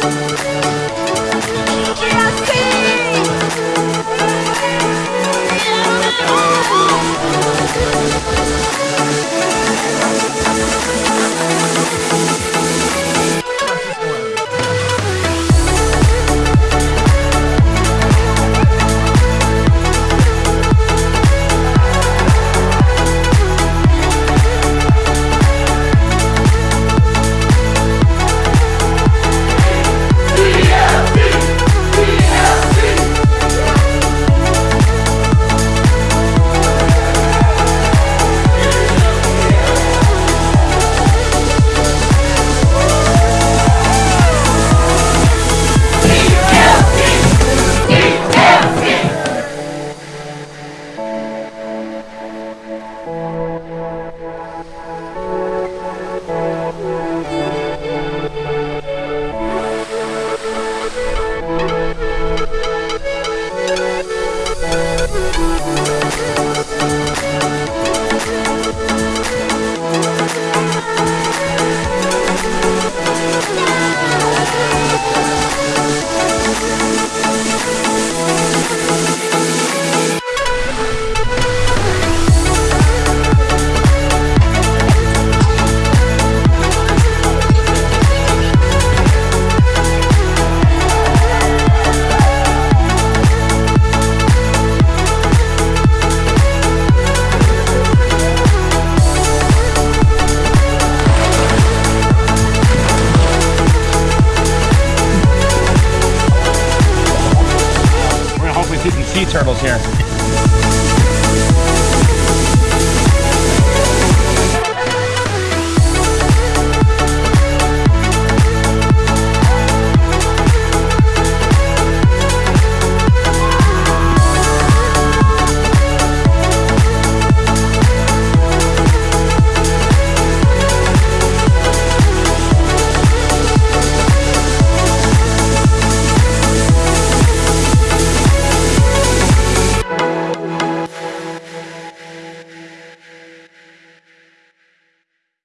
We're turtles here.